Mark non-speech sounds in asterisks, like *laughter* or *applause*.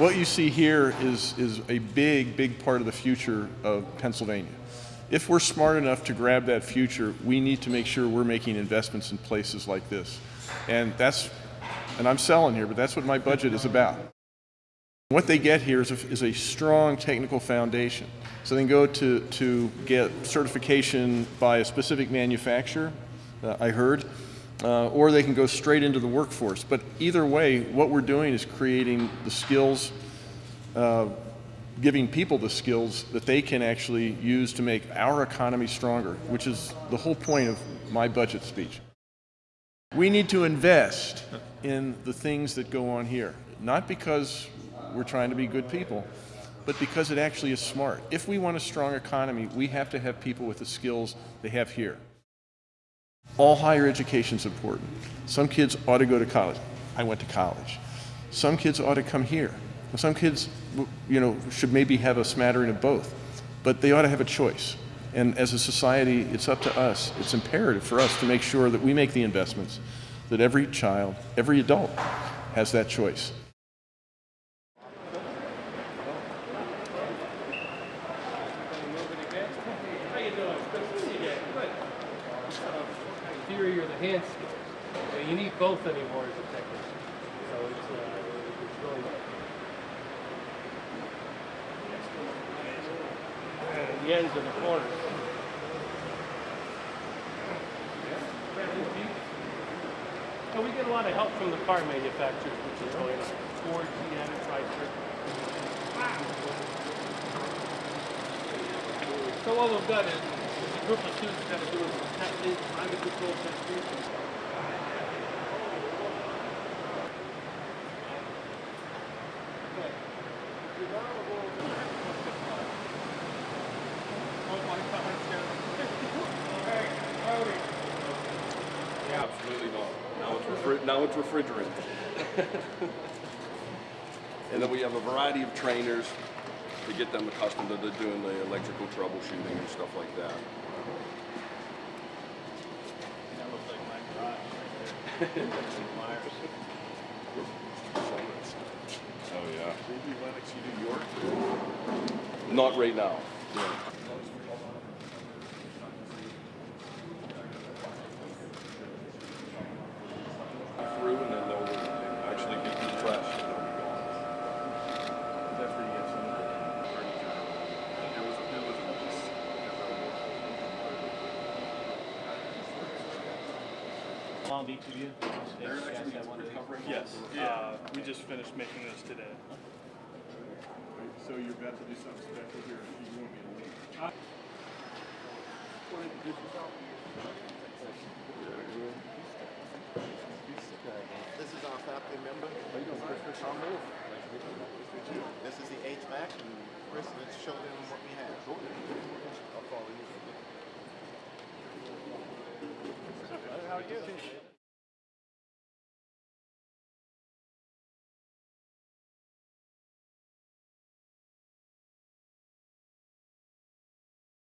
What you see here is, is a big, big part of the future of Pennsylvania. If we're smart enough to grab that future, we need to make sure we're making investments in places like this. And that's, and I'm selling here, but that's what my budget is about. What they get here is a, is a strong technical foundation. So they can go to, to get certification by a specific manufacturer, uh, I heard, uh, or they can go straight into the workforce. But either way, what we're doing is creating the skills, uh, giving people the skills that they can actually use to make our economy stronger, which is the whole point of my budget speech. We need to invest in the things that go on here, not because we're trying to be good people, but because it actually is smart. If we want a strong economy, we have to have people with the skills they have here. All higher education is important. Some kids ought to go to college. I went to college. Some kids ought to come here. Some kids, you know, should maybe have a smattering of both, but they ought to have a choice. And as a society, it's up to us. It's imperative for us to make sure that we make the investments, that every child, every adult has that choice. Theory or the hand skills. So you need both anymore as a technician. So it's, uh, it's really and the ends of the corners. So we get a lot of help from the car manufacturers, which is really nice. Ford, GM, Chrysler. So what we've got is, is a group of students that are doing some testing, climate control testing. Absolutely not. Now it's, now it's refrigerant. *laughs* and then we have a variety of trainers to get them accustomed to the, doing the electrical troubleshooting and stuff like that. That looks like my garage right there. *laughs* Oh yeah. Maybe Lennox, you do York? Not right now. Through and then they'll actually get refreshed. That's where you get some of the furniture. There was, there was a piece. Long Beach of you? They're actually recovering. Yes, Yeah. uh, we just finished making this today. So you're about to do something special here. You want me to leave? This is our faculty member. How you doing, Chris? I'll move. Nice to meet you. Nice to meet you. This is the HVAC, and Chris, let's show them what we have.